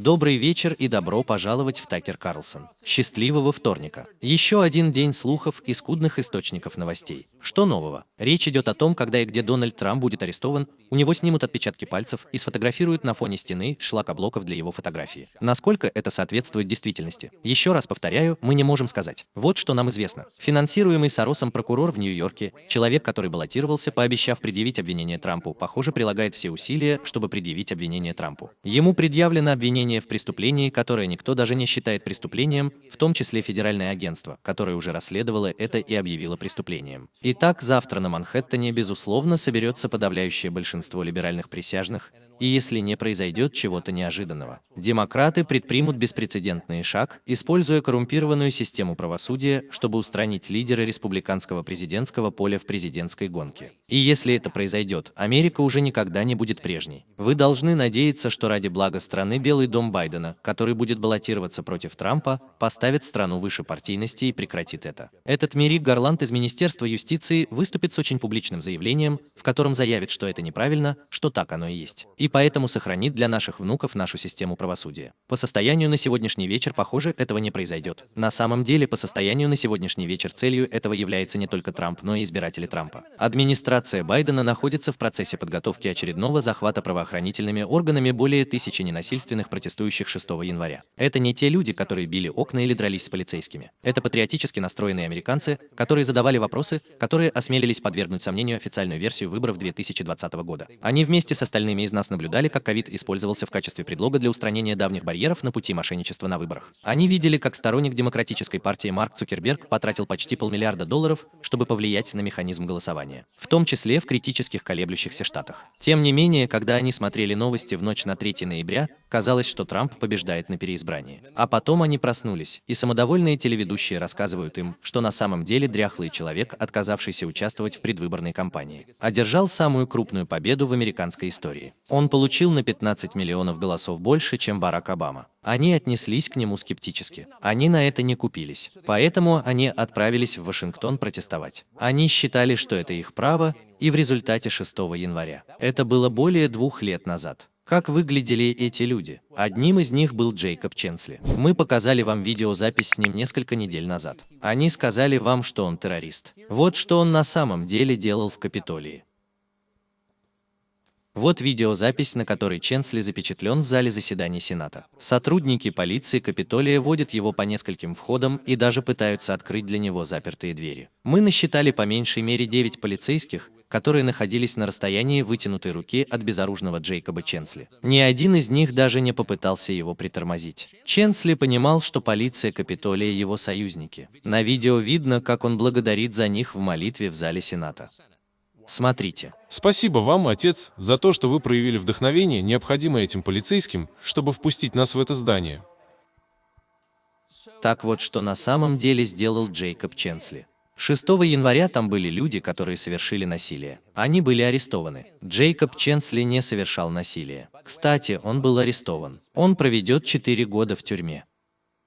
Добрый вечер и добро пожаловать в Такер Карлсон. Счастливого вторника. Еще один день слухов и скудных источников новостей. Что нового? Речь идет о том, когда и где Дональд Трамп будет арестован, у него снимут отпечатки пальцев и сфотографируют на фоне стены шлакоблоков для его фотографии. Насколько это соответствует действительности? Еще раз повторяю, мы не можем сказать. Вот что нам известно. Финансируемый Соросом прокурор в Нью-Йорке, человек, который баллотировался, пообещав предъявить обвинение Трампу, похоже, прилагает все усилия, чтобы предъявить обвинение Трампу. Ему предъявлено обвинение в преступлении, которое никто даже не считает преступлением, в том числе федеральное агентство, которое уже расследовало это и объявило преступлением. Итак, завтра на Манхэттене, безусловно, соберется подавляющее большинство либеральных присяжных, и если не произойдет чего-то неожиданного. Демократы предпримут беспрецедентный шаг, используя коррумпированную систему правосудия, чтобы устранить лидера республиканского президентского поля в президентской гонке. И если это произойдет, Америка уже никогда не будет прежней. Вы должны надеяться, что ради блага страны Белый дом Байдена, который будет баллотироваться против Трампа, поставит страну выше партийности и прекратит это. Этот Мерик Гарланд из Министерства юстиции выступит с очень публичным заявлением, в котором заявит, что это неправильно, что так оно и есть. И поэтому сохранит для наших внуков нашу систему правосудия. По состоянию на сегодняшний вечер, похоже, этого не произойдет. На самом деле, по состоянию на сегодняшний вечер целью этого является не только Трамп, но и избиратели Трампа. Администрация Байдена находится в процессе подготовки очередного захвата правоохранительными органами более тысячи ненасильственных протестующих 6 января. Это не те люди, которые били окна или дрались с полицейскими. Это патриотически настроенные американцы, которые задавали вопросы, которые осмелились подвергнуть сомнению официальную версию выборов 2020 года. Они вместе с остальными из нас наблюдали, как ковид использовался в качестве предлога для устранения давних барьеров на пути мошенничества на выборах. Они видели, как сторонник демократической партии Марк Цукерберг потратил почти полмиллиарда долларов, чтобы повлиять на механизм голосования, в том числе в критических колеблющихся штатах. Тем не менее, когда они смотрели новости в ночь на 3 ноября, казалось, что Трамп побеждает на переизбрании. А потом они проснулись, и самодовольные телеведущие рассказывают им, что на самом деле дряхлый человек, отказавшийся участвовать в предвыборной кампании, одержал самую крупную победу в американской истории. Он получил на 15 миллионов голосов больше, чем Барак Обама. Они отнеслись к нему скептически. Они на это не купились. Поэтому они отправились в Вашингтон протестовать. Они считали, что это их право, и в результате 6 января. Это было более двух лет назад. Как выглядели эти люди? Одним из них был Джейкоб Ченсли. Мы показали вам видеозапись с ним несколько недель назад. Они сказали вам, что он террорист. Вот что он на самом деле делал в Капитолии. Вот видеозапись, на которой Ченсли запечатлен в зале заседаний Сената. Сотрудники полиции Капитолия водят его по нескольким входам и даже пытаются открыть для него запертые двери. Мы насчитали по меньшей мере 9 полицейских, которые находились на расстоянии вытянутой руки от безоружного Джейкоба Ченсли. Ни один из них даже не попытался его притормозить. Ченсли понимал, что полиция Капитолия его союзники. На видео видно, как он благодарит за них в молитве в зале Сената. Смотрите. Спасибо вам, отец, за то, что вы проявили вдохновение, необходимое этим полицейским, чтобы впустить нас в это здание. Так вот, что на самом деле сделал Джейкоб Ченсли. 6 января там были люди, которые совершили насилие. Они были арестованы. Джейкоб Ченсли не совершал насилие. Кстати, он был арестован. Он проведет 4 года в тюрьме.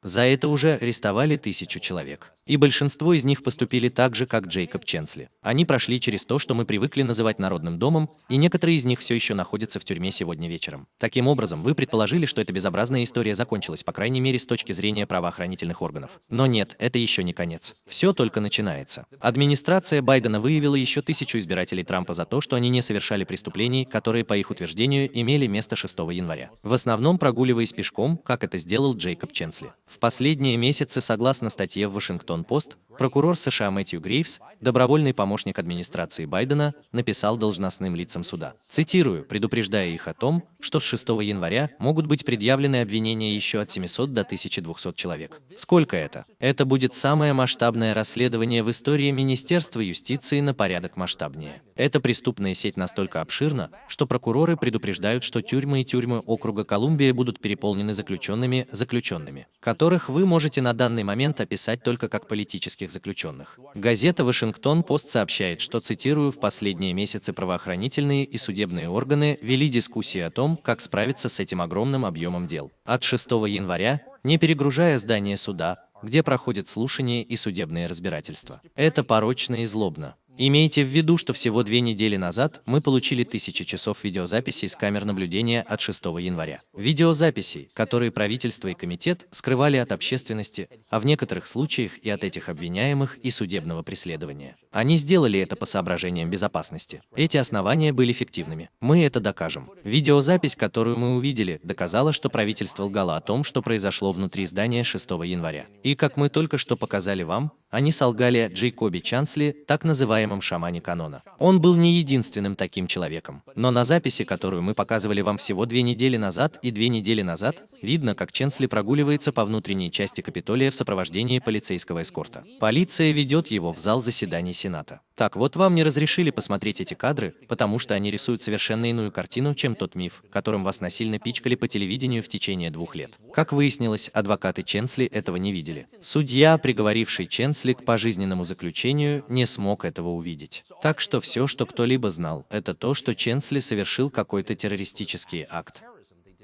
За это уже арестовали тысячу человек. И большинство из них поступили так же, как Джейкоб Ченсли. Они прошли через то, что мы привыкли называть народным домом, и некоторые из них все еще находятся в тюрьме сегодня вечером. Таким образом, вы предположили, что эта безобразная история закончилась, по крайней мере, с точки зрения правоохранительных органов. Но нет, это еще не конец. Все только начинается. Администрация Байдена выявила еще тысячу избирателей Трампа за то, что они не совершали преступлений, которые, по их утверждению, имели место 6 января. В основном прогуливаясь пешком, как это сделал Джейкоб Ченсли. В последние месяцы, согласно статье в Вашингтон-Пост, Прокурор США Мэтью Грейвс, добровольный помощник администрации Байдена, написал должностным лицам суда. Цитирую, предупреждая их о том, что с 6 января могут быть предъявлены обвинения еще от 700 до 1200 человек. Сколько это? Это будет самое масштабное расследование в истории Министерства юстиции на порядок масштабнее. Эта преступная сеть настолько обширна, что прокуроры предупреждают, что тюрьмы и тюрьмы округа Колумбия будут переполнены заключенными, заключенными, которых вы можете на данный момент описать только как политических заключенных. Газета «Вашингтон-Пост» сообщает, что, цитирую, в последние месяцы правоохранительные и судебные органы вели дискуссии о том, как справиться с этим огромным объемом дел. От 6 января, не перегружая здание суда, где проходят слушания и судебные разбирательства. Это порочно и злобно. Имейте в виду, что всего две недели назад мы получили тысячи часов видеозаписей с камер наблюдения от 6 января. Видеозаписей, которые правительство и комитет скрывали от общественности, а в некоторых случаях и от этих обвиняемых и судебного преследования. Они сделали это по соображениям безопасности. Эти основания были фиктивными. Мы это докажем. Видеозапись, которую мы увидели, доказала, что правительство лгало о том, что произошло внутри здания 6 января. И как мы только что показали вам, они солгали Джейкобе Чансли, так называемом шамане канона. Он был не единственным таким человеком. Но на записи, которую мы показывали вам всего две недели назад и две недели назад, видно, как Ченсли прогуливается по внутренней части Капитолия в сопровождении полицейского эскорта. Полиция ведет его в зал заседаний Сената. Так, вот вам не разрешили посмотреть эти кадры, потому что они рисуют совершенно иную картину, чем тот миф, которым вас насильно пичкали по телевидению в течение двух лет. Как выяснилось, адвокаты Ченсли этого не видели. Судья, приговоривший Ченсли к пожизненному заключению, не смог этого увидеть. Так что все, что кто-либо знал, это то, что Ченсли совершил какой-то террористический акт.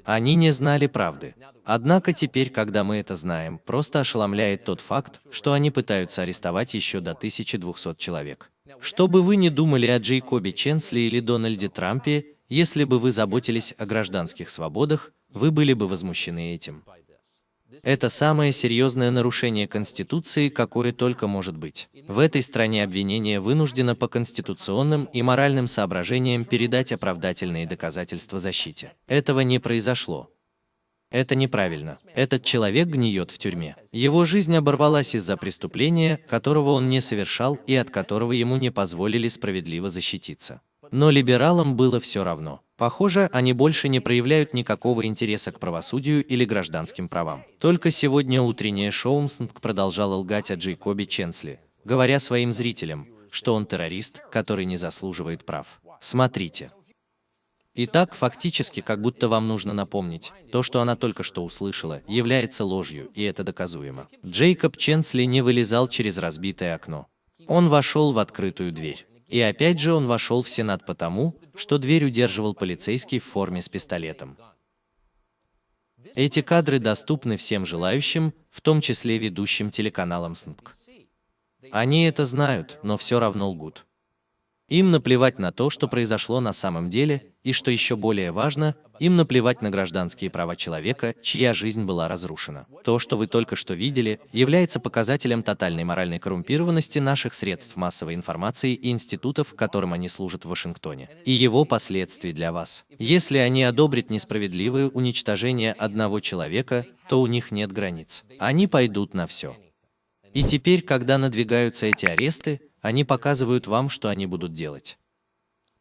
Они не знали правды. Однако теперь, когда мы это знаем, просто ошеломляет тот факт, что они пытаются арестовать еще до 1200 человек. Что бы вы ни думали о Джейкобе Ченсли или Дональде Трампе, если бы вы заботились о гражданских свободах, вы были бы возмущены этим. Это самое серьезное нарушение Конституции, какое только может быть. В этой стране обвинение вынуждено по конституционным и моральным соображениям передать оправдательные доказательства защите. Этого не произошло. Это неправильно. Этот человек гниет в тюрьме. Его жизнь оборвалась из-за преступления, которого он не совершал и от которого ему не позволили справедливо защититься. Но либералам было все равно. Похоже, они больше не проявляют никакого интереса к правосудию или гражданским правам. Только сегодня утреннее шоу МСНК продолжало лгать о Джейкобе Ченсли, говоря своим зрителям, что он террорист, который не заслуживает прав. Смотрите. Итак, фактически, как будто вам нужно напомнить, то, что она только что услышала, является ложью, и это доказуемо. Джейкоб Ченсли не вылезал через разбитое окно. Он вошел в открытую дверь. И опять же он вошел в Сенат потому, что дверь удерживал полицейский в форме с пистолетом. Эти кадры доступны всем желающим, в том числе ведущим телеканалам СНПК. Они это знают, но все равно лгут. Им наплевать на то, что произошло на самом деле, и что еще более важно, им наплевать на гражданские права человека, чья жизнь была разрушена. То, что вы только что видели, является показателем тотальной моральной коррумпированности наших средств массовой информации и институтов, которым они служат в Вашингтоне, и его последствий для вас. Если они одобрят несправедливое уничтожение одного человека, то у них нет границ. Они пойдут на все. И теперь, когда надвигаются эти аресты, они показывают вам, что они будут делать.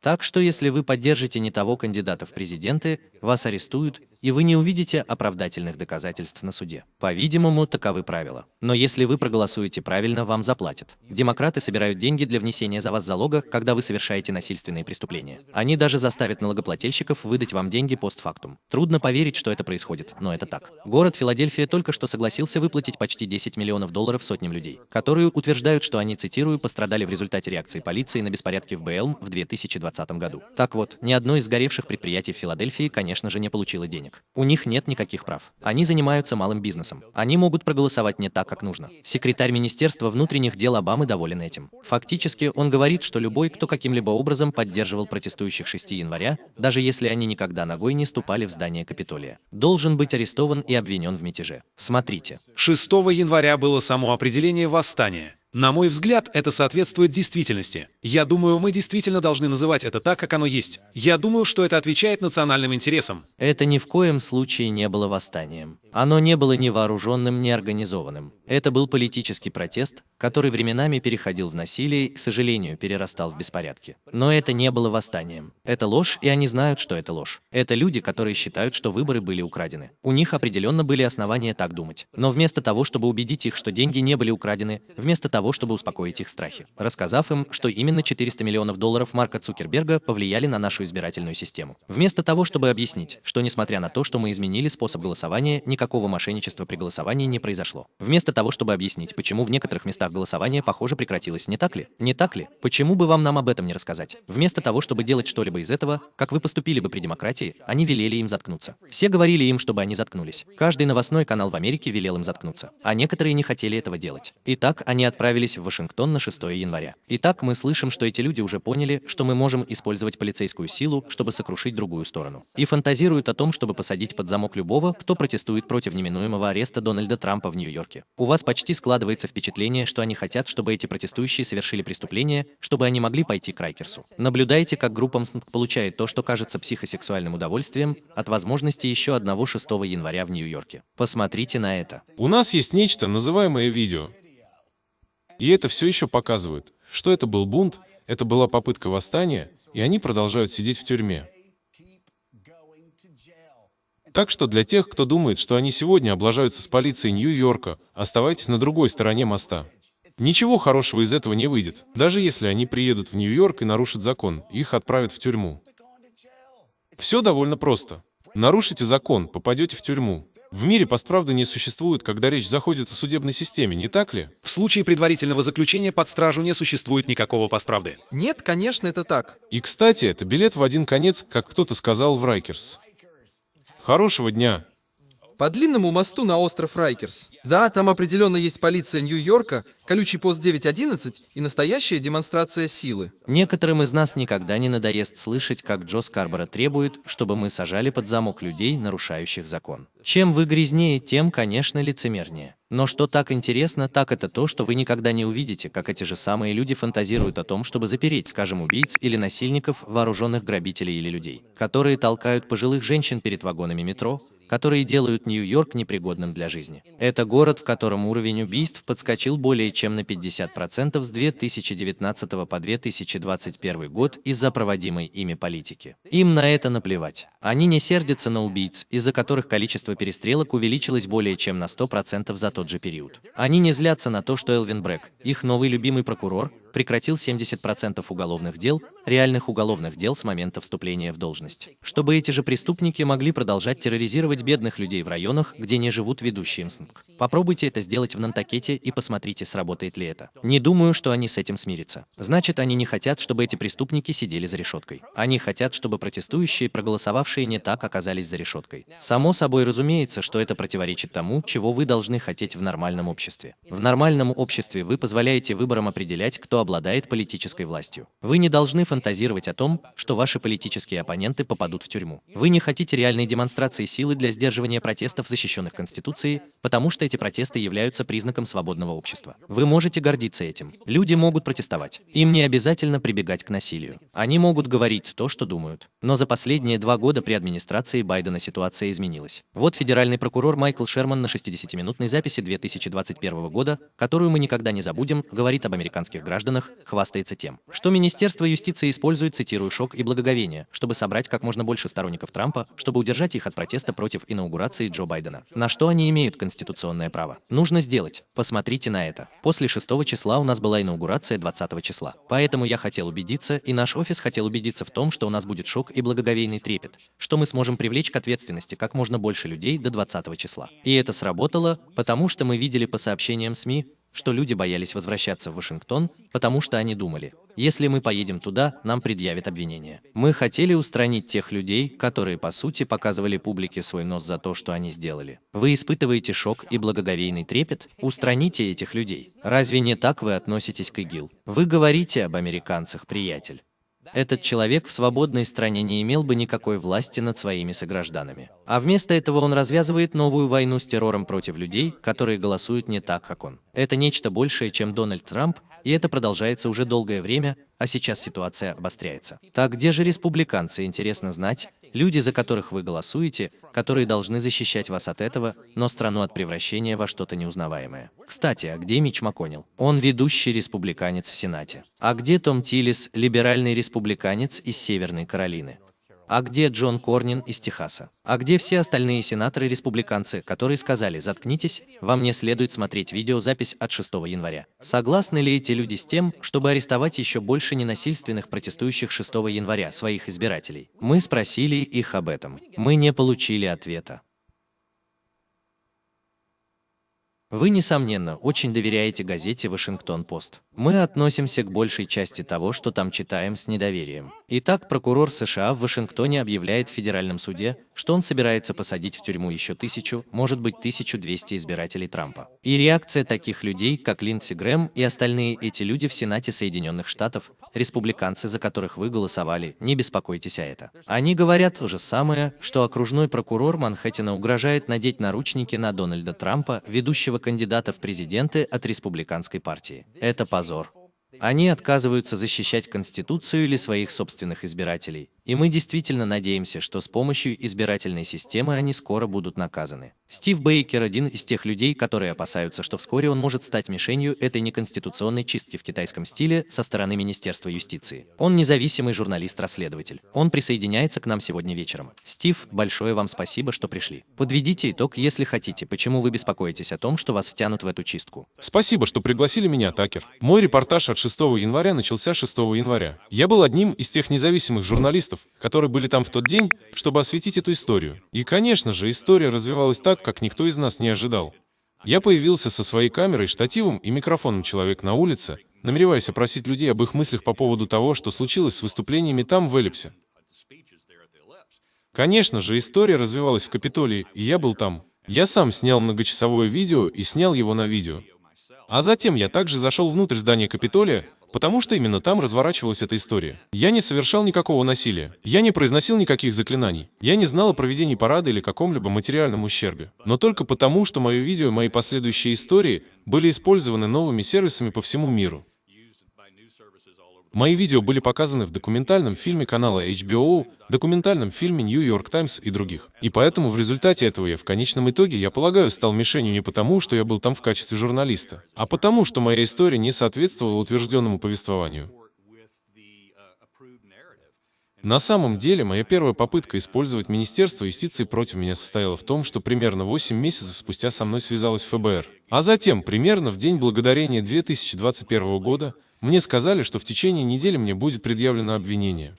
Так что если вы поддержите не того кандидата в президенты, вас арестуют и вы не увидите оправдательных доказательств на суде. По-видимому, таковы правила. Но если вы проголосуете правильно, вам заплатят. Демократы собирают деньги для внесения за вас залога, когда вы совершаете насильственные преступления. Они даже заставят налогоплательщиков выдать вам деньги постфактум. Трудно поверить, что это происходит, но это так. Город Филадельфия только что согласился выплатить почти 10 миллионов долларов сотням людей, которые утверждают, что они, цитирую, пострадали в результате реакции полиции на беспорядки в БЛМ в 2020 году. Так вот, ни одно из сгоревших предприятий в Филадельфии, конечно же, не получило денег. У них нет никаких прав. Они занимаются малым бизнесом. Они могут проголосовать не так, как нужно. Секретарь Министерства внутренних дел Обамы доволен этим. Фактически, он говорит, что любой, кто каким-либо образом поддерживал протестующих 6 января, даже если они никогда ногой не ступали в здание Капитолия, должен быть арестован и обвинен в мятеже. Смотрите. 6 января было само определение восстания. На мой взгляд, это соответствует действительности. Я думаю, мы действительно должны называть это так, как оно есть. Я думаю, что это отвечает национальным интересам. Это ни в коем случае не было восстанием. Оно не было ни вооруженным, ни организованным. Это был политический протест, который временами переходил в насилие и, к сожалению, перерастал в беспорядки. Но это не было восстанием. Это ложь, и они знают, что это ложь. Это люди, которые считают, что выборы были украдены. У них определенно были основания так думать. Но вместо того, чтобы убедить их, что деньги не были украдены, вместо того, чтобы успокоить их страхи, рассказав им, что именно 400 миллионов долларов Марка Цукерберга повлияли на нашу избирательную систему. Вместо того, чтобы объяснить, что несмотря на то, что мы изменили способ голосования, никакого никакого мошенничества при голосовании не произошло. Вместо того, чтобы объяснить, почему в некоторых местах голосование, похоже, прекратилось, не так ли? Не так ли? Почему бы вам нам об этом не рассказать? Вместо того, чтобы делать что-либо из этого, как вы поступили бы при демократии, они велели им заткнуться. Все говорили им, чтобы они заткнулись. Каждый новостной канал в Америке велел им заткнуться. А некоторые не хотели этого делать. Итак, они отправились в Вашингтон на 6 января. Итак, мы слышим, что эти люди уже поняли, что мы можем использовать полицейскую силу, чтобы сокрушить другую сторону. И фантазируют о том, чтобы посадить под замок любого, кто протестует против неминуемого ареста Дональда Трампа в Нью-Йорке. У вас почти складывается впечатление, что они хотят, чтобы эти протестующие совершили преступление, чтобы они могли пойти к Райкерсу. Наблюдайте, как группа МСНК получает то, что кажется психосексуальным удовольствием, от возможности еще одного 6 января в Нью-Йорке. Посмотрите на это. У нас есть нечто, называемое видео. И это все еще показывает, что это был бунт, это была попытка восстания, и они продолжают сидеть в тюрьме. Так что для тех, кто думает, что они сегодня облажаются с полицией Нью-Йорка, оставайтесь на другой стороне моста. Ничего хорошего из этого не выйдет. Даже если они приедут в Нью-Йорк и нарушат закон, их отправят в тюрьму. Все довольно просто. Нарушите закон, попадете в тюрьму. В мире постправды не существует, когда речь заходит о судебной системе, не так ли? В случае предварительного заключения под стражу не существует никакого постправды. Нет, конечно, это так. И, кстати, это билет в один конец, как кто-то сказал в Райкерс. Хорошего дня! По длинному мосту на остров Райкерс. Да, там определенно есть полиция Нью-Йорка, колючий пост 911 и настоящая демонстрация силы. Некоторым из нас никогда не надоест слышать, как Джо Скарборо требует, чтобы мы сажали под замок людей, нарушающих закон. Чем вы грязнее, тем, конечно, лицемернее. Но что так интересно, так это то, что вы никогда не увидите, как эти же самые люди фантазируют о том, чтобы запереть, скажем, убийц или насильников, вооруженных грабителей или людей, которые толкают пожилых женщин перед вагонами метро, которые делают Нью-Йорк непригодным для жизни. Это город, в котором уровень убийств подскочил более чем на 50% с 2019 по 2021 год из-за проводимой ими политики. Им на это наплевать. Они не сердятся на убийц, из-за которых количество перестрелок увеличилось более чем на 100% за тот же период. Они не злятся на то, что Элвин Брэк, их новый любимый прокурор, прекратил 70% уголовных дел, реальных уголовных дел с момента вступления в должность. Чтобы эти же преступники могли продолжать терроризировать бедных людей в районах, где не живут ведущие МСНК. Попробуйте это сделать в Нантакете и посмотрите, сработает ли это. Не думаю, что они с этим смирятся. Значит, они не хотят, чтобы эти преступники сидели за решеткой. Они хотят, чтобы протестующие, проголосовавшие не так, оказались за решеткой. Само собой разумеется, что это противоречит тому, чего вы должны хотеть в нормальном обществе. В нормальном обществе вы позволяете выборам определять, кто обладает политической властью. Вы не должны фантазировать о том, что ваши политические оппоненты попадут в тюрьму. Вы не хотите реальной демонстрации силы для сдерживания протестов, защищенных Конституцией, потому что эти протесты являются признаком свободного общества. Вы можете гордиться этим. Люди могут протестовать. Им не обязательно прибегать к насилию. Они могут говорить то, что думают. Но за последние два года при администрации Байдена ситуация изменилась. Вот федеральный прокурор Майкл Шерман на 60-минутной записи 2021 года, которую мы никогда не забудем, говорит об американских гражданах, регионах хвастается тем, что Министерство юстиции использует, цитирую, шок и благоговение, чтобы собрать как можно больше сторонников Трампа, чтобы удержать их от протеста против инаугурации Джо Байдена. На что они имеют конституционное право? Нужно сделать. Посмотрите на это. После 6 числа у нас была инаугурация 20 числа. Поэтому я хотел убедиться, и наш офис хотел убедиться в том, что у нас будет шок и благоговейный трепет, что мы сможем привлечь к ответственности как можно больше людей до 20 числа. И это сработало, потому что мы видели по сообщениям СМИ, что люди боялись возвращаться в Вашингтон, потому что они думали, если мы поедем туда, нам предъявят обвинение. Мы хотели устранить тех людей, которые, по сути, показывали публике свой нос за то, что они сделали. Вы испытываете шок и благоговейный трепет? Устраните этих людей. Разве не так вы относитесь к ИГИЛ? Вы говорите об американцах, приятель. Этот человек в свободной стране не имел бы никакой власти над своими согражданами. А вместо этого он развязывает новую войну с террором против людей, которые голосуют не так, как он. Это нечто большее, чем Дональд Трамп, и это продолжается уже долгое время, а сейчас ситуация обостряется. Так где же республиканцы, интересно знать, люди, за которых вы голосуете, которые должны защищать вас от этого, но страну от превращения во что-то неузнаваемое. Кстати, а где Мич МакКоннелл? Он ведущий республиканец в Сенате. А где Том Тиллис, либеральный республиканец из Северной Каролины? А где Джон Корнин из Техаса? А где все остальные сенаторы-республиканцы, которые сказали «заткнитесь, вам не следует смотреть видеозапись от 6 января»? Согласны ли эти люди с тем, чтобы арестовать еще больше ненасильственных протестующих 6 января своих избирателей? Мы спросили их об этом. Мы не получили ответа. Вы, несомненно, очень доверяете газете «Вашингтон-Пост». Мы относимся к большей части того, что там читаем, с недоверием. Итак, прокурор США в Вашингтоне объявляет в федеральном суде, что он собирается посадить в тюрьму еще тысячу, может быть 1200 избирателей Трампа. И реакция таких людей, как Линдси Грэм и остальные эти люди в Сенате Соединенных Штатов, республиканцы, за которых вы голосовали, не беспокойтесь о это. Они говорят то же самое, что окружной прокурор Манхэттена угрожает надеть наручники на Дональда Трампа, ведущего кандидата в президенты от республиканской партии. Это позор. Они отказываются защищать Конституцию или своих собственных избирателей. И мы действительно надеемся, что с помощью избирательной системы они скоро будут наказаны. Стив Бейкер – один из тех людей, которые опасаются, что вскоре он может стать мишенью этой неконституционной чистки в китайском стиле со стороны Министерства юстиции. Он независимый журналист-расследователь. Он присоединяется к нам сегодня вечером. Стив, большое вам спасибо, что пришли. Подведите итог, если хотите, почему вы беспокоитесь о том, что вас втянут в эту чистку. Спасибо, что пригласили меня, Такер. Мой репортаж от 6 января начался 6 января. Я был одним из тех независимых журналистов, которые были там в тот день, чтобы осветить эту историю. И, конечно же, история развивалась так, как никто из нас не ожидал. Я появился со своей камерой, штативом и микрофоном человек на улице, намереваясь опросить людей об их мыслях по поводу того, что случилось с выступлениями там, в Эллипсе. Конечно же, история развивалась в Капитолии, и я был там. Я сам снял многочасовое видео и снял его на видео. А затем я также зашел внутрь здания Капитолия, потому что именно там разворачивалась эта история. Я не совершал никакого насилия. Я не произносил никаких заклинаний. Я не знал о проведении парада или каком-либо материальном ущербе. Но только потому, что мое видео и мои последующие истории были использованы новыми сервисами по всему миру. Мои видео были показаны в документальном фильме канала HBO, документальном фильме New York Times и других. И поэтому в результате этого я в конечном итоге, я полагаю, стал мишенью не потому, что я был там в качестве журналиста, а потому, что моя история не соответствовала утвержденному повествованию. На самом деле, моя первая попытка использовать Министерство юстиции против меня состояла в том, что примерно 8 месяцев спустя со мной связалась ФБР. А затем, примерно в День Благодарения 2021 года, мне сказали, что в течение недели мне будет предъявлено обвинение.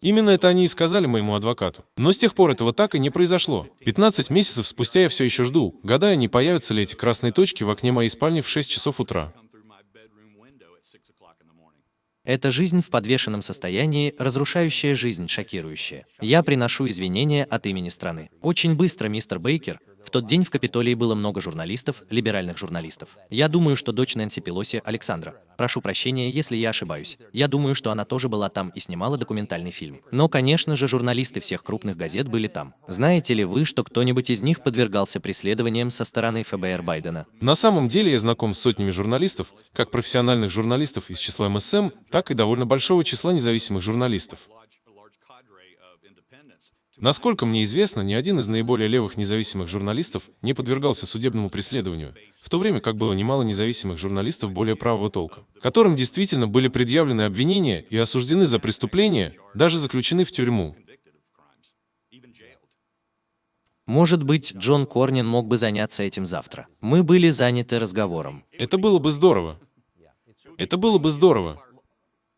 Именно это они и сказали моему адвокату. Но с тех пор этого так и не произошло. 15 месяцев спустя я все еще жду, гадая, не появятся ли эти красные точки в окне моей спальни в 6 часов утра. Это жизнь в подвешенном состоянии, разрушающая жизнь, шокирующая. Я приношу извинения от имени страны. Очень быстро, мистер Бейкер, в тот день в Капитолии было много журналистов, либеральных журналистов. Я думаю, что дочь Нэнси Пелоси, Александра. Прошу прощения, если я ошибаюсь. Я думаю, что она тоже была там и снимала документальный фильм. Но, конечно же, журналисты всех крупных газет были там. Знаете ли вы, что кто-нибудь из них подвергался преследованиям со стороны ФБР Байдена? На самом деле я знаком с сотнями журналистов, как профессиональных журналистов из числа МСМ, так и довольно большого числа независимых журналистов. Насколько мне известно, ни один из наиболее левых независимых журналистов не подвергался судебному преследованию, в то время как было немало независимых журналистов более правого толка, которым действительно были предъявлены обвинения и осуждены за преступления, даже заключены в тюрьму. Может быть, Джон Корнин мог бы заняться этим завтра. Мы были заняты разговором. Это было бы здорово. Это было бы здорово.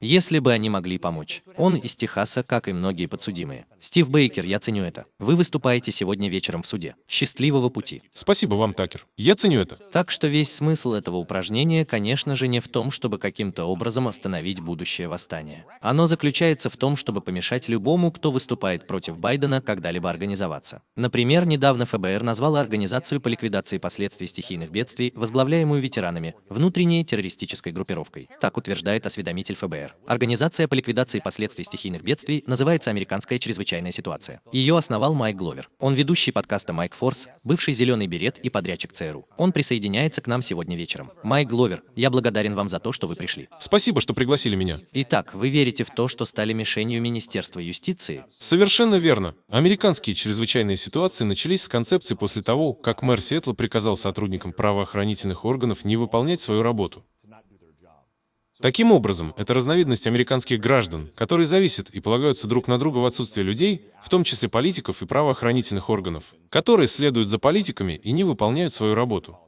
Если бы они могли помочь. Он из Техаса, как и многие подсудимые. Стив Бейкер, я ценю это. Вы выступаете сегодня вечером в суде. Счастливого пути. Спасибо вам, Такер. Я ценю это. Так что весь смысл этого упражнения, конечно же, не в том, чтобы каким-то образом остановить будущее восстание. Оно заключается в том, чтобы помешать любому, кто выступает против Байдена, когда-либо организоваться. Например, недавно ФБР назвала организацию по ликвидации последствий стихийных бедствий, возглавляемую ветеранами, внутренней террористической группировкой. Так утверждает осведомитель ФБР. Организация по ликвидации последствий стихийных бедствий называется «Американская чрезвычайная ситуация». Ее основал Майк Гловер. Он ведущий подкаста «Майк Форс», бывший «Зеленый берет» и подрядчик ЦРУ. Он присоединяется к нам сегодня вечером. Майк Гловер, я благодарен вам за то, что вы пришли. Спасибо, что пригласили меня. Итак, вы верите в то, что стали мишенью Министерства юстиции? Совершенно верно. Американские чрезвычайные ситуации начались с концепции после того, как мэр Сиэтла приказал сотрудникам правоохранительных органов не выполнять свою работу. Таким образом, это разновидность американских граждан, которые зависят и полагаются друг на друга в отсутствие людей, в том числе политиков и правоохранительных органов, которые следуют за политиками и не выполняют свою работу.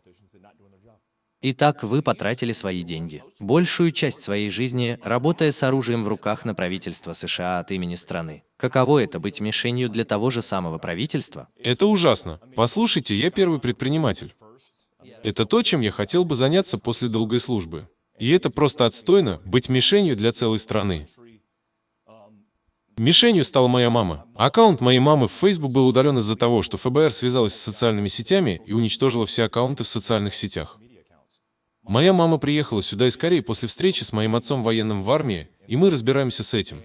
Итак, вы потратили свои деньги. Большую часть своей жизни, работая с оружием в руках на правительство США от имени страны. Каково это быть мишенью для того же самого правительства? Это ужасно. Послушайте, я первый предприниматель. Это то, чем я хотел бы заняться после долгой службы. И это просто отстойно быть мишенью для целой страны. Мишенью стала моя мама. Аккаунт моей мамы в Facebook был удален из-за того, что ФБР связалась с социальными сетями и уничтожила все аккаунты в социальных сетях. Моя мама приехала сюда из Кореи после встречи с моим отцом военным в армии, и мы разбираемся с этим.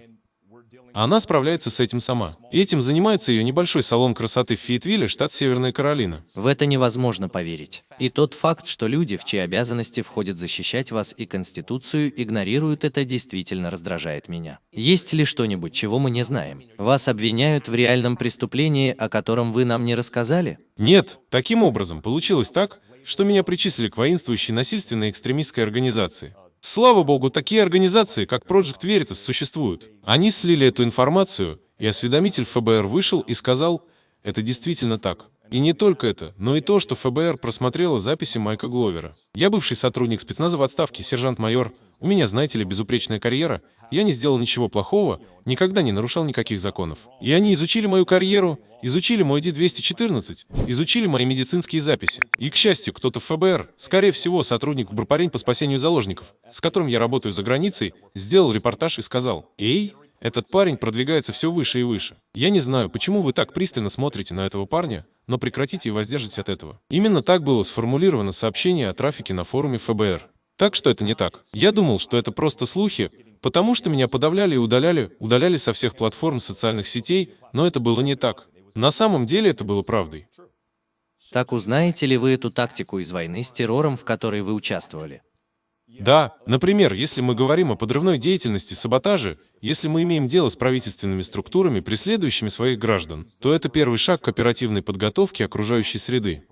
Она справляется с этим сама. И этим занимается ее небольшой салон красоты в Фейетвилле, штат Северная Каролина. В это невозможно поверить. И тот факт, что люди, в чьи обязанности входит защищать вас и Конституцию, игнорируют это, действительно раздражает меня. Есть ли что-нибудь, чего мы не знаем? Вас обвиняют в реальном преступлении, о котором вы нам не рассказали? Нет, таким образом получилось так, что меня причислили к воинствующей насильственной экстремистской организации. Слава богу, такие организации, как Project Veritas, существуют. Они слили эту информацию, и осведомитель ФБР вышел и сказал, это действительно так. И не только это, но и то, что ФБР просмотрело записи Майка Гловера. Я бывший сотрудник спецназа в отставке, сержант-майор. У меня, знаете ли, безупречная карьера. Я не сделал ничего плохого, никогда не нарушал никаких законов. И они изучили мою карьеру, изучили мой D-214, изучили мои медицинские записи. И, к счастью, кто-то в ФБР, скорее всего, сотрудник Брупарень по спасению заложников, с которым я работаю за границей, сделал репортаж и сказал, «Эй, этот парень продвигается все выше и выше. Я не знаю, почему вы так пристально смотрите на этого парня, но прекратите и воздержитесь от этого. Именно так было сформулировано сообщение о трафике на форуме ФБР. Так что это не так. Я думал, что это просто слухи, потому что меня подавляли и удаляли, удаляли со всех платформ социальных сетей, но это было не так. На самом деле это было правдой. Так узнаете ли вы эту тактику из войны с террором, в которой вы участвовали? Да, например, если мы говорим о подрывной деятельности, саботаже, если мы имеем дело с правительственными структурами, преследующими своих граждан, то это первый шаг к оперативной подготовке окружающей среды.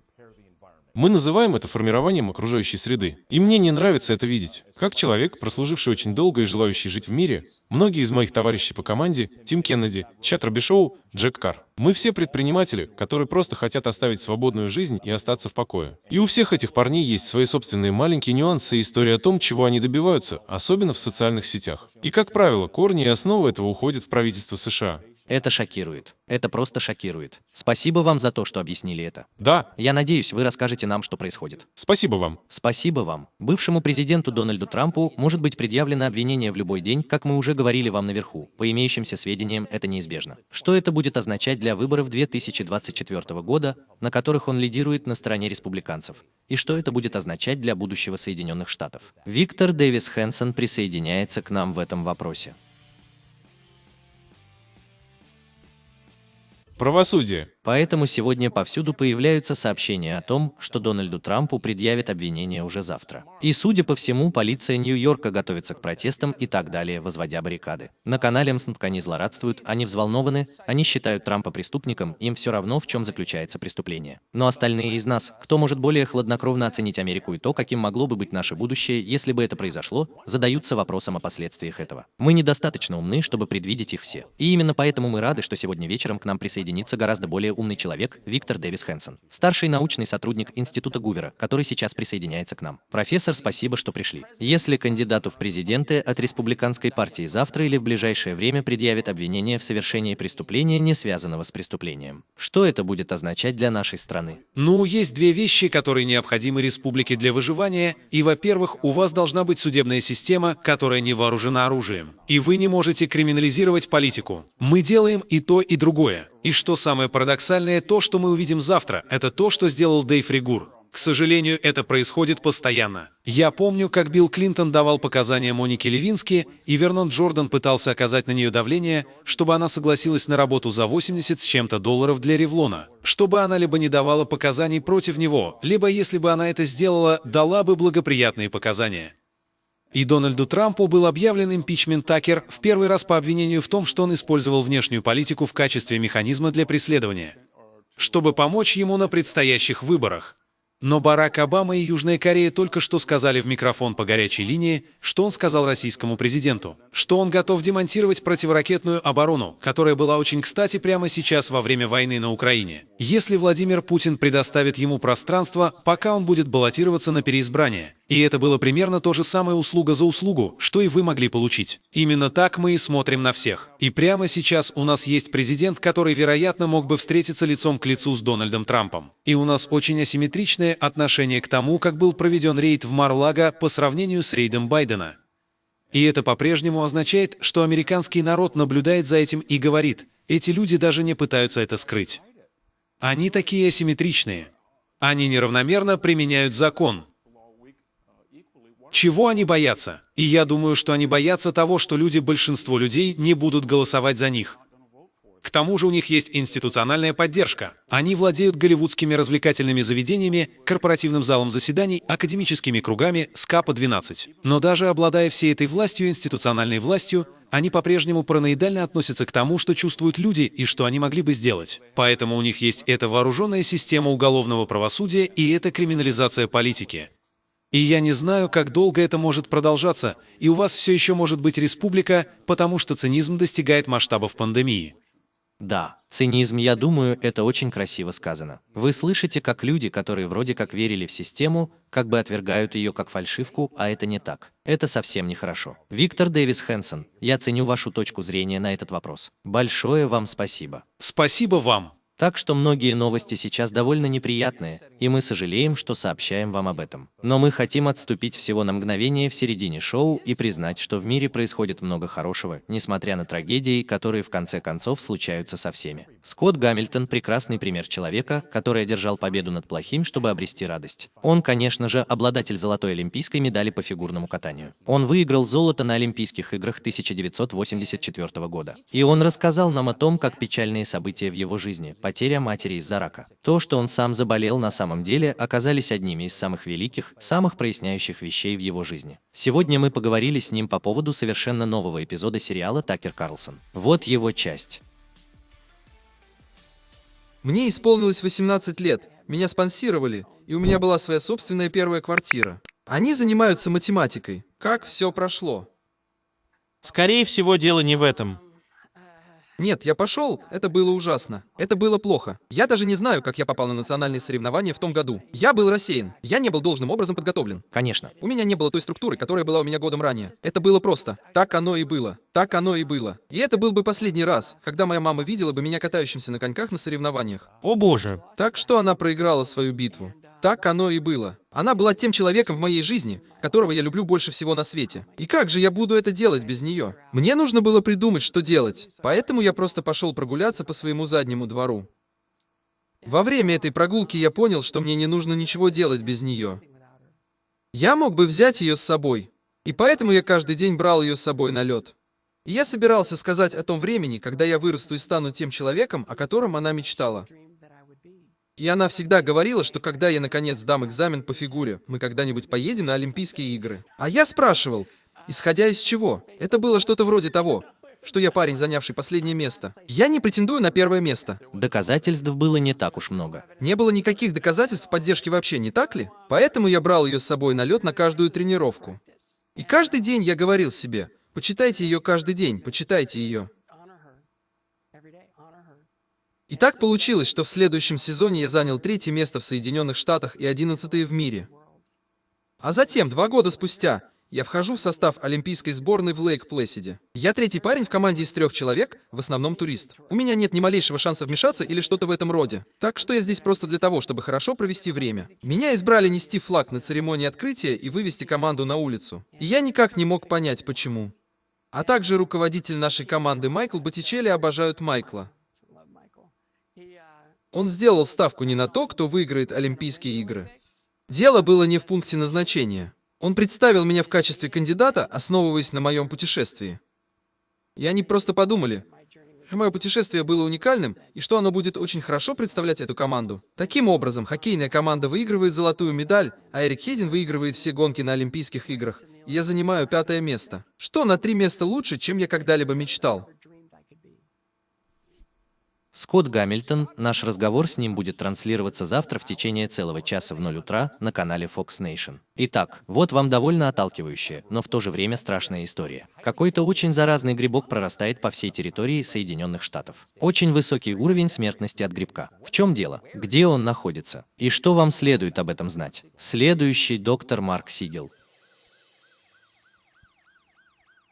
Мы называем это формированием окружающей среды. И мне не нравится это видеть. Как человек, прослуживший очень долго и желающий жить в мире, многие из моих товарищей по команде, Тим Кеннеди, Чат Робишоу, Джек Карр, мы все предприниматели, которые просто хотят оставить свободную жизнь и остаться в покое. И у всех этих парней есть свои собственные маленькие нюансы и истории о том, чего они добиваются, особенно в социальных сетях. И, как правило, корни и основы этого уходят в правительство США. Это шокирует. Это просто шокирует. Спасибо вам за то, что объяснили это. Да, Я надеюсь, вы расскажете нам, что происходит. спасибо вам. Спасибо вам. Бывшему президенту Дональду Трампу может быть предъявлено обвинение в любой день, как мы уже говорили вам наверху. По имеющимся сведениям, это неизбежно. Что это будет означать для выборов 2024 года, на которых он лидирует на стороне республиканцев? И что это будет означать для будущего Соединенных Штатов? Виктор Дэвис Хэнсон присоединяется к нам в этом вопросе. Правосудие. Поэтому сегодня повсюду появляются сообщения о том, что Дональду Трампу предъявят обвинения уже завтра. И, судя по всему, полиция Нью-Йорка готовится к протестам и так далее, возводя баррикады. На канале МСНПК они злорадствуют, они взволнованы, они считают Трампа преступником, им все равно, в чем заключается преступление. Но остальные из нас, кто может более хладнокровно оценить Америку и то, каким могло бы быть наше будущее, если бы это произошло, задаются вопросом о последствиях этого. Мы недостаточно умны, чтобы предвидеть их все. И именно поэтому мы рады, что сегодня вечером к нам присоединится гораздо более умный человек Виктор Дэвис Хэнсон, старший научный сотрудник Института Гувера, который сейчас присоединяется к нам. Профессор, спасибо, что пришли. Если кандидату в президенты от республиканской партии завтра или в ближайшее время предъявят обвинение в совершении преступления, не связанного с преступлением, что это будет означать для нашей страны? Ну, есть две вещи, которые необходимы республике для выживания. И, во-первых, у вас должна быть судебная система, которая не вооружена оружием. И вы не можете криминализировать политику. Мы делаем и то, и другое. И что самое парадоксальное, то, что мы увидим завтра, это то, что сделал Дэйв Ригур. К сожалению, это происходит постоянно. Я помню, как Билл Клинтон давал показания Монике Левински, и Вернон Джордан пытался оказать на нее давление, чтобы она согласилась на работу за 80 с чем-то долларов для Ревлона. Чтобы она либо не давала показаний против него, либо, если бы она это сделала, дала бы благоприятные показания. И Дональду Трампу был объявлен импичмент Такер в первый раз по обвинению в том, что он использовал внешнюю политику в качестве механизма для преследования, чтобы помочь ему на предстоящих выборах. Но Барак Обама и Южная Корея только что сказали в микрофон по горячей линии, что он сказал российскому президенту, что он готов демонтировать противоракетную оборону, которая была очень кстати прямо сейчас во время войны на Украине. Если Владимир Путин предоставит ему пространство, пока он будет баллотироваться на переизбрание. И это было примерно то же самое услуга за услугу, что и вы могли получить. Именно так мы и смотрим на всех. И прямо сейчас у нас есть президент, который, вероятно, мог бы встретиться лицом к лицу с Дональдом Трампом. И у нас очень асимметричное отношение к тому, как был проведен рейд в Мар-Лаго по сравнению с рейдом Байдена. И это по-прежнему означает, что американский народ наблюдает за этим и говорит, эти люди даже не пытаются это скрыть. Они такие асимметричные. Они неравномерно применяют закон. Чего они боятся? И я думаю, что они боятся того, что люди, большинство людей, не будут голосовать за них. К тому же у них есть институциональная поддержка. Они владеют голливудскими развлекательными заведениями, корпоративным залом заседаний, академическими кругами, СКАПа-12. Но даже обладая всей этой властью, институциональной властью, они по-прежнему параноидально относятся к тому, что чувствуют люди и что они могли бы сделать. Поэтому у них есть эта вооруженная система уголовного правосудия и эта криминализация политики. И я не знаю, как долго это может продолжаться, и у вас все еще может быть республика, потому что цинизм достигает масштабов пандемии. Да, цинизм, я думаю, это очень красиво сказано. Вы слышите, как люди, которые вроде как верили в систему, как бы отвергают ее как фальшивку, а это не так. Это совсем нехорошо. Виктор Дэвис Хэнсон, я ценю вашу точку зрения на этот вопрос. Большое вам спасибо. Спасибо вам. Так что многие новости сейчас довольно неприятные, и мы сожалеем, что сообщаем вам об этом. Но мы хотим отступить всего на мгновение в середине шоу и признать, что в мире происходит много хорошего, несмотря на трагедии, которые в конце концов случаются со всеми. Скотт Гамильтон – прекрасный пример человека, который одержал победу над плохим, чтобы обрести радость. Он, конечно же, обладатель золотой олимпийской медали по фигурному катанию. Он выиграл золото на Олимпийских играх 1984 года. И он рассказал нам о том, как печальные события в его жизни – потеря матери из-за рака. То, что он сам заболел, на самом деле оказались одними из самых великих, самых проясняющих вещей в его жизни. Сегодня мы поговорили с ним по поводу совершенно нового эпизода сериала «Такер Карлсон». Вот его часть. Мне исполнилось 18 лет, меня спонсировали, и у меня была своя собственная первая квартира. Они занимаются математикой. Как все прошло? Скорее всего, дело не в этом. Нет, я пошел, это было ужасно. Это было плохо. Я даже не знаю, как я попал на национальные соревнования в том году. Я был рассеян. Я не был должным образом подготовлен. Конечно. У меня не было той структуры, которая была у меня годом ранее. Это было просто. Так оно и было. Так оно и было. И это был бы последний раз, когда моя мама видела бы меня катающимся на коньках на соревнованиях. О боже. Так что она проиграла свою битву. Так оно и было. Она была тем человеком в моей жизни, которого я люблю больше всего на свете. И как же я буду это делать без нее? Мне нужно было придумать, что делать. Поэтому я просто пошел прогуляться по своему заднему двору. Во время этой прогулки я понял, что мне не нужно ничего делать без нее. Я мог бы взять ее с собой. И поэтому я каждый день брал ее с собой на лед. И я собирался сказать о том времени, когда я вырасту и стану тем человеком, о котором она мечтала. И она всегда говорила, что когда я наконец сдам экзамен по фигуре, мы когда-нибудь поедем на Олимпийские игры. А я спрашивал, исходя из чего? Это было что-то вроде того, что я парень, занявший последнее место. Я не претендую на первое место. Доказательств было не так уж много. Не было никаких доказательств поддержки вообще, не так ли? Поэтому я брал ее с собой на лед на каждую тренировку. И каждый день я говорил себе, почитайте ее каждый день, почитайте ее. И так получилось, что в следующем сезоне я занял третье место в Соединенных Штатах и одиннадцатое в мире. А затем, два года спустя, я вхожу в состав олимпийской сборной в Лейк-Плэсиде. Я третий парень в команде из трех человек, в основном турист. У меня нет ни малейшего шанса вмешаться или что-то в этом роде. Так что я здесь просто для того, чтобы хорошо провести время. Меня избрали нести флаг на церемонии открытия и вывести команду на улицу. И я никак не мог понять, почему. А также руководитель нашей команды Майкл Боттичелли обожают Майкла. Он сделал ставку не на то, кто выиграет Олимпийские игры. Дело было не в пункте назначения. Он представил меня в качестве кандидата, основываясь на моем путешествии. И они просто подумали, что мое путешествие было уникальным, и что оно будет очень хорошо представлять эту команду. Таким образом, хоккейная команда выигрывает золотую медаль, а Эрик Хедин выигрывает все гонки на Олимпийских играх. И я занимаю пятое место. Что на три места лучше, чем я когда-либо мечтал. Скотт Гамильтон, наш разговор с ним будет транслироваться завтра в течение целого часа в 0 утра на канале Fox Nation. Итак, вот вам довольно отталкивающая, но в то же время страшная история. Какой-то очень заразный грибок прорастает по всей территории Соединенных Штатов. Очень высокий уровень смертности от грибка. В чем дело? Где он находится? И что вам следует об этом знать? Следующий доктор Марк Сигел.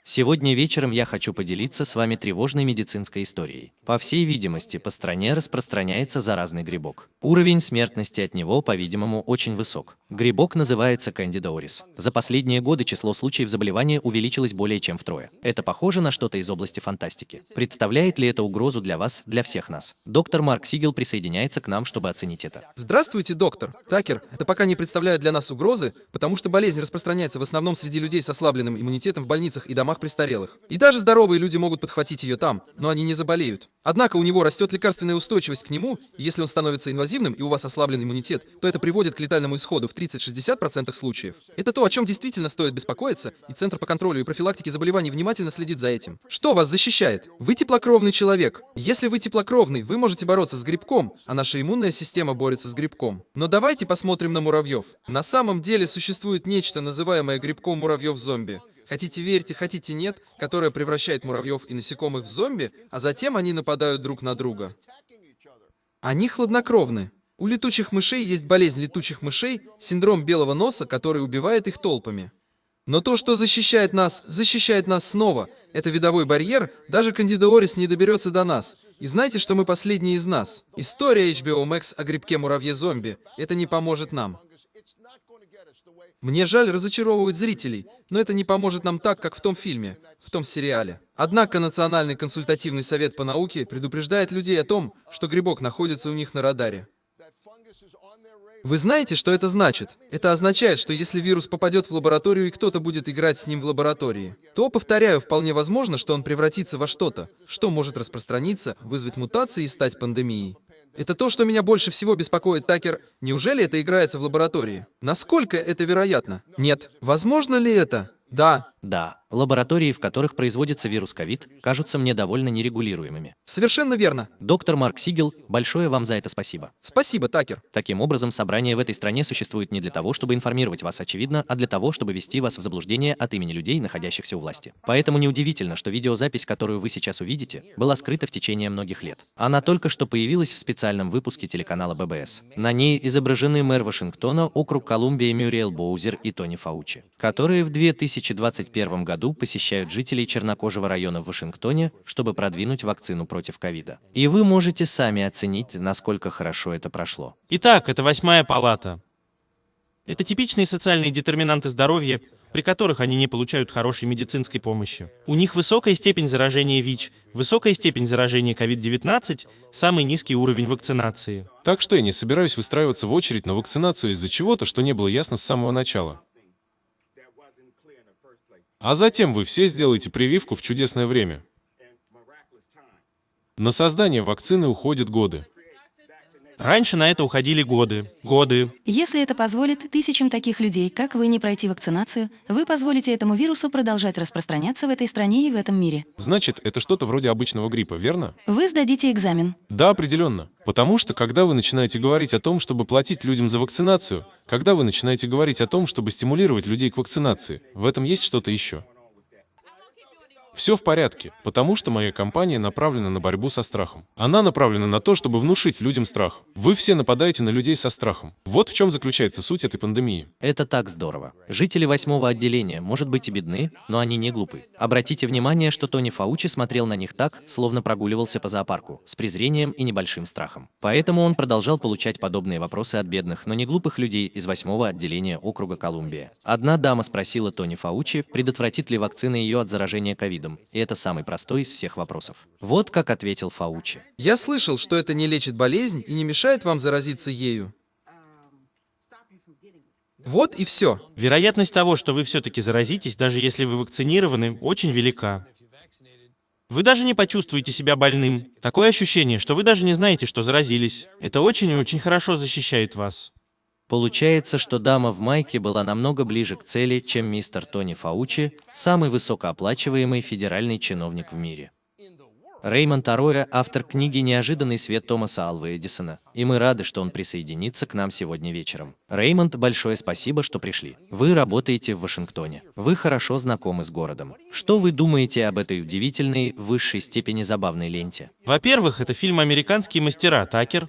Сегодня вечером я хочу поделиться с вами тревожной медицинской историей. По всей видимости, по стране распространяется заразный грибок. Уровень смертности от него, по-видимому, очень высок. Грибок называется auris. За последние годы число случаев заболевания увеличилось более чем втрое. Это похоже на что-то из области фантастики. Представляет ли это угрозу для вас, для всех нас? Доктор Марк Сигел присоединяется к нам, чтобы оценить это. Здравствуйте, доктор. Такер, это пока не представляет для нас угрозы, потому что болезнь распространяется в основном среди людей с ослабленным иммунитетом в больницах и домах престарелых. И даже здоровые люди могут подхватить ее там, но они не заболеют. Однако у него растет лекарственная устойчивость к нему, и если он становится инвазивным и у вас ослаблен иммунитет, то это приводит к летальному исходу в 30-60% случаев. Это то, о чем действительно стоит беспокоиться, и Центр по контролю и профилактике заболеваний внимательно следит за этим. Что вас защищает? Вы теплокровный человек. Если вы теплокровный, вы можете бороться с грибком, а наша иммунная система борется с грибком. Но давайте посмотрим на муравьев. На самом деле существует нечто, называемое грибком муравьев-зомби. Хотите верьте, хотите нет, которая превращает муравьев и насекомых в зомби, а затем они нападают друг на друга. Они хладнокровны. У летучих мышей есть болезнь летучих мышей, синдром белого носа, который убивает их толпами. Но то, что защищает нас, защищает нас снова. Это видовой барьер, даже Кандида Орис не доберется до нас. И знаете, что мы последние из нас? История HBO Max о грибке муравье-зомби. Это не поможет нам. Мне жаль разочаровывать зрителей, но это не поможет нам так, как в том фильме, в том сериале. Однако Национальный консультативный совет по науке предупреждает людей о том, что грибок находится у них на радаре. Вы знаете, что это значит? Это означает, что если вирус попадет в лабораторию и кто-то будет играть с ним в лаборатории, то, повторяю, вполне возможно, что он превратится во что-то, что может распространиться, вызвать мутации и стать пандемией. Это то, что меня больше всего беспокоит, Такер. Неужели это играется в лаборатории? Насколько это вероятно? Нет. Возможно ли это? Да. Да, лаборатории, в которых производится вирус ковид, кажутся мне довольно нерегулируемыми. Совершенно верно. Доктор Марк Сигел, большое вам за это спасибо. Спасибо, Такер. Таким образом, собрание в этой стране существует не для того, чтобы информировать вас, очевидно, а для того, чтобы ввести вас в заблуждение от имени людей, находящихся у власти. Поэтому неудивительно, что видеозапись, которую вы сейчас увидите, была скрыта в течение многих лет. Она только что появилась в специальном выпуске телеканала ББС. На ней изображены мэр Вашингтона, округ Колумбия Мюриэл Боузер и Тони Фаучи, которые в 2021 2021 году посещают жителей чернокожего района в Вашингтоне, чтобы продвинуть вакцину против ковида. И вы можете сами оценить, насколько хорошо это прошло. Итак, это восьмая палата. Это типичные социальные детерминанты здоровья, при которых они не получают хорошей медицинской помощи. У них высокая степень заражения ВИЧ, высокая степень заражения COVID-19, самый низкий уровень вакцинации. Так что я не собираюсь выстраиваться в очередь на вакцинацию из-за чего-то, что не было ясно с самого начала. А затем вы все сделаете прививку в чудесное время. На создание вакцины уходят годы. Раньше на это уходили годы. Годы. Если это позволит тысячам таких людей, как вы, не пройти вакцинацию, вы позволите этому вирусу продолжать распространяться в этой стране и в этом мире. Значит, это что-то вроде обычного гриппа, верно? Вы сдадите экзамен. Да, определенно. Потому что, когда вы начинаете говорить о том, чтобы платить людям за вакцинацию, когда вы начинаете говорить о том, чтобы стимулировать людей к вакцинации, в этом есть что-то еще. Все в порядке, потому что моя компания направлена на борьбу со страхом. Она направлена на то, чтобы внушить людям страх. Вы все нападаете на людей со страхом. Вот в чем заключается суть этой пандемии. Это так здорово. Жители восьмого отделения, может быть, и бедны, но они не глупы. Обратите внимание, что Тони Фаучи смотрел на них так, словно прогуливался по зоопарку, с презрением и небольшим страхом. Поэтому он продолжал получать подобные вопросы от бедных, но не глупых людей из восьмого отделения округа Колумбия. Одна дама спросила Тони Фаучи, предотвратит ли вакцина ее от заражения ковидом видом, и это самый простой из всех вопросов. Вот как ответил Фаучи. Я слышал, что это не лечит болезнь и не мешает вам заразиться ею. Вот и все. Вероятность того, что вы все-таки заразитесь, даже если вы вакцинированы, очень велика. Вы даже не почувствуете себя больным. Такое ощущение, что вы даже не знаете, что заразились. Это очень и очень хорошо защищает вас. Получается, что дама в майке была намного ближе к цели, чем мистер Тони Фаучи, самый высокооплачиваемый федеральный чиновник в мире. Реймонд Ароя – автор книги «Неожиданный свет» Томаса Алва Эдисона, и мы рады, что он присоединится к нам сегодня вечером. Реймонд, большое спасибо, что пришли. Вы работаете в Вашингтоне. Вы хорошо знакомы с городом. Что вы думаете об этой удивительной, в высшей степени забавной ленте? Во-первых, это фильм «Американские мастера», Такер.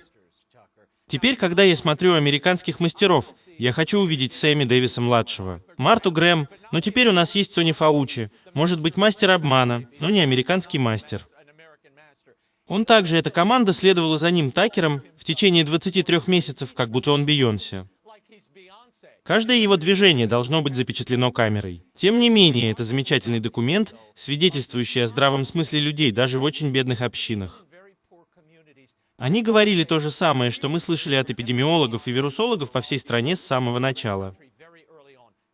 Теперь, когда я смотрю «Американских мастеров», я хочу увидеть Сэмми Дэвиса-младшего, Марту Грэм, но теперь у нас есть Сони Фаучи, может быть, мастер обмана, но не американский мастер. Он также, эта команда следовала за ним Такером в течение 23 месяцев, как будто он Бейонсе. Каждое его движение должно быть запечатлено камерой. Тем не менее, это замечательный документ, свидетельствующий о здравом смысле людей даже в очень бедных общинах. Они говорили то же самое, что мы слышали от эпидемиологов и вирусологов по всей стране с самого начала.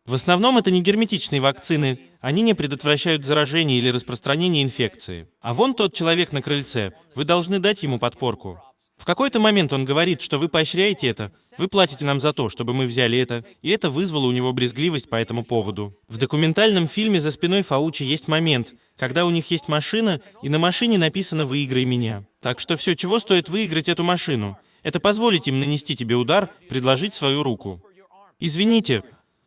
В основном это не герметичные вакцины, они не предотвращают заражение или распространение инфекции. А вон тот человек на крыльце, вы должны дать ему подпорку. В какой-то момент он говорит, что вы поощряете это, вы платите нам за то, чтобы мы взяли это, и это вызвало у него брезгливость по этому поводу. В документальном фильме «За спиной Фаучи» есть момент, когда у них есть машина, и на машине написано «Выиграй меня». Так что все, чего стоит выиграть эту машину, это позволить им нанести тебе удар, предложить свою руку. Извините,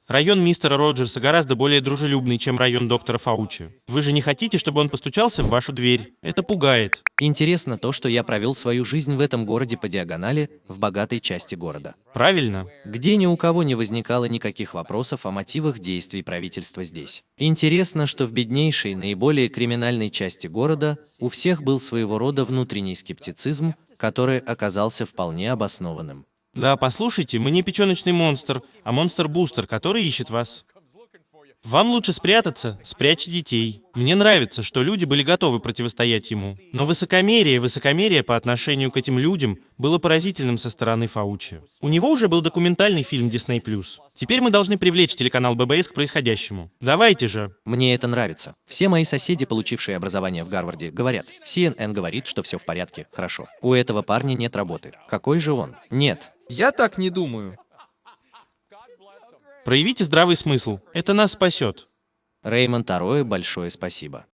Район мистера Роджерса гораздо более дружелюбный, чем район доктора Фаучи. Вы же не хотите, чтобы он постучался в вашу дверь? Это пугает. Интересно то, что я провел свою жизнь в этом городе по диагонали, в богатой части города. Правильно? Где ни у кого не возникало никаких вопросов о мотивах действий правительства здесь. Интересно, что в беднейшей, наиболее криминальной части города у всех был своего рода внутренний скептицизм, который оказался вполне обоснованным. Да, послушайте, мы не печеночный монстр, а монстр-бустер, который ищет вас. Вам лучше спрятаться, спрячьте детей. Мне нравится, что люди были готовы противостоять ему. Но высокомерие, высокомерие по отношению к этим людям было поразительным со стороны Фаучи. У него уже был документальный фильм Disney+. Теперь мы должны привлечь телеканал ББС к происходящему. Давайте же. Мне это нравится. Все мои соседи, получившие образование в Гарварде, говорят, CNN говорит, что все в порядке, хорошо. У этого парня нет работы. Какой же он? Нет. Я так не думаю. Проявите здравый смысл. Это нас спасет. Реймонд Ароэ, большое спасибо.